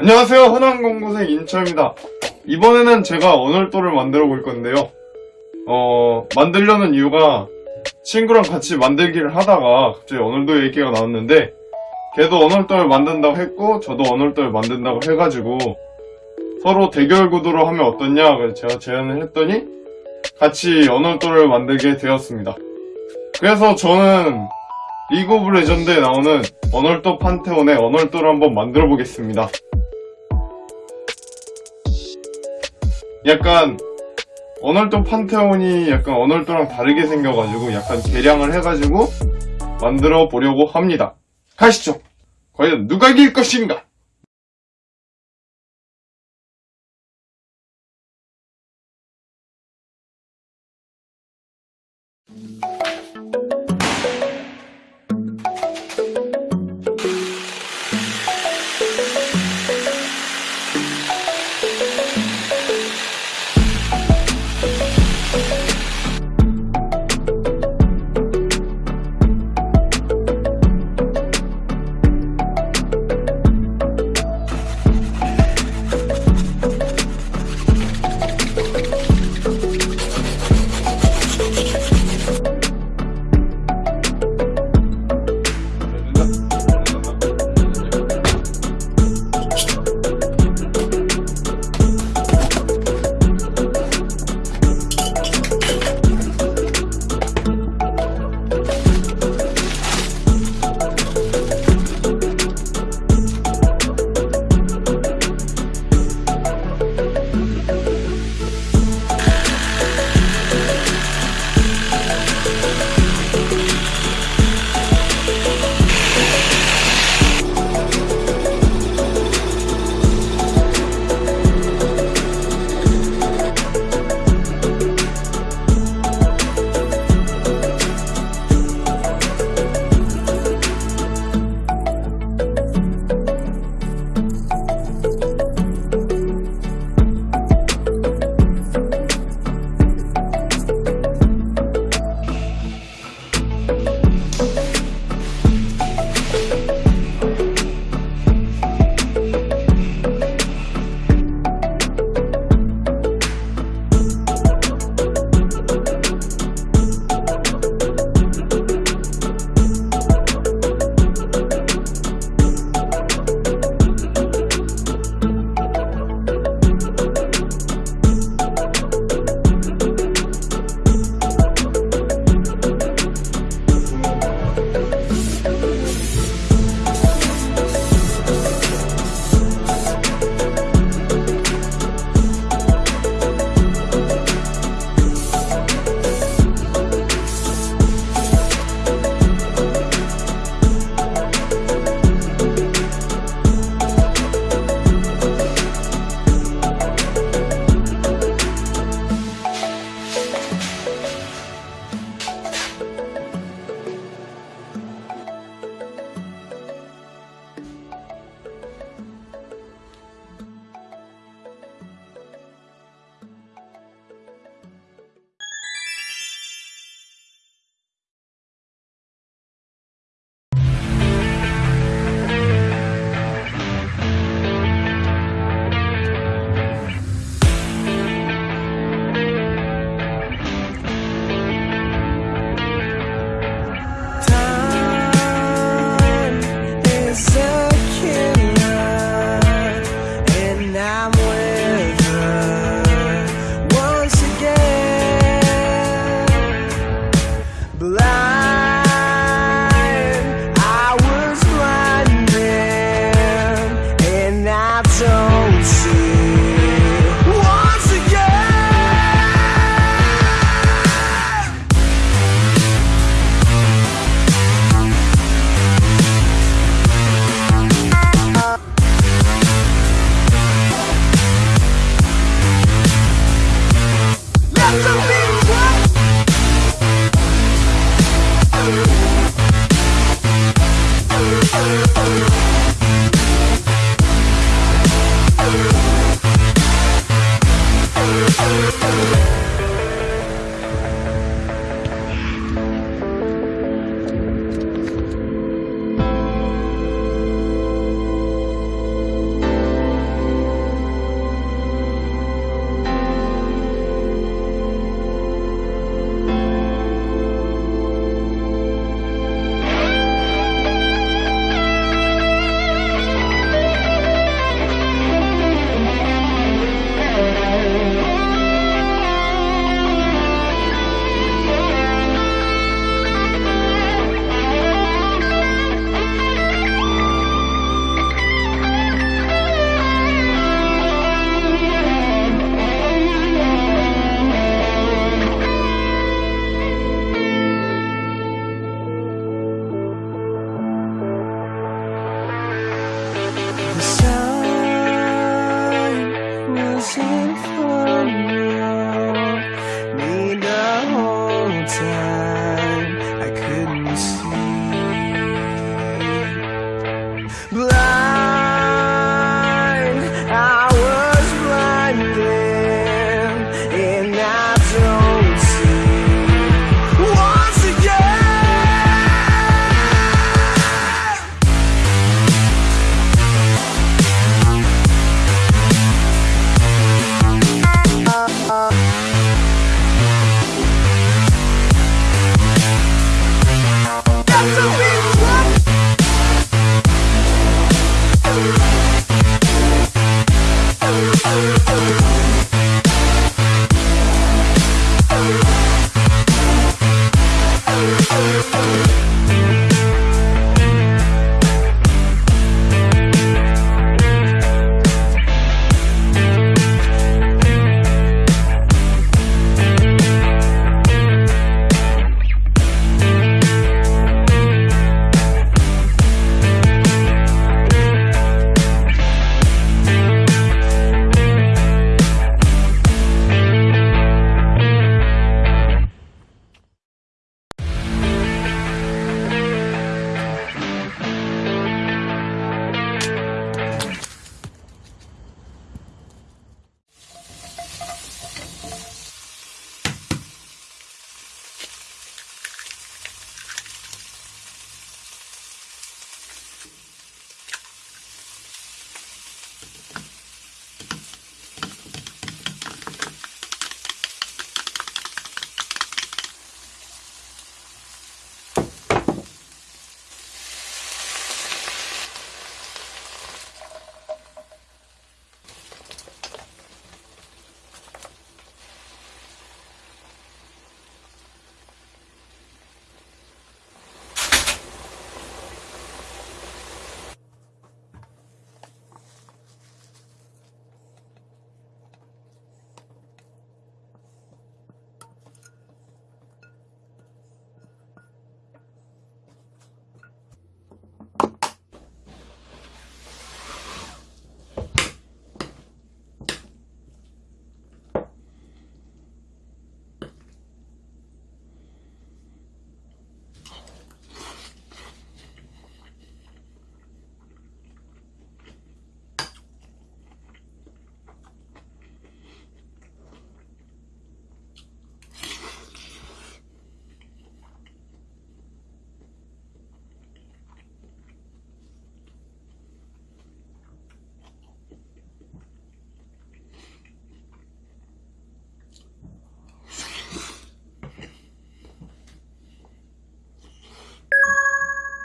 안녕하세요. 흔한공고생 인처입니다. 이번에는 제가 언월도를 만들어 볼 건데요. 어 만들려는 이유가 친구랑 같이 만들기를 하다가 갑자기 언월도 얘기가 나왔는데 걔도 언월도를 만든다고 했고 저도 언월도를 만든다고 해가지고 서로 대결 구도로 하면 어떻냐 제가 제안을 했더니 같이 언월도를 만들게 되었습니다. 그래서 저는 리그 오브 레전드에 나오는 언월도 판테온의 언월도를 한번 만들어 보겠습니다 약간 언월도 판테온이 약간 언월도랑 다르게 생겨가지고 약간 개량을 해가지고 만들어 보려고 합니다 가시죠 과연 누가 이길 것인가 음. Bye. time.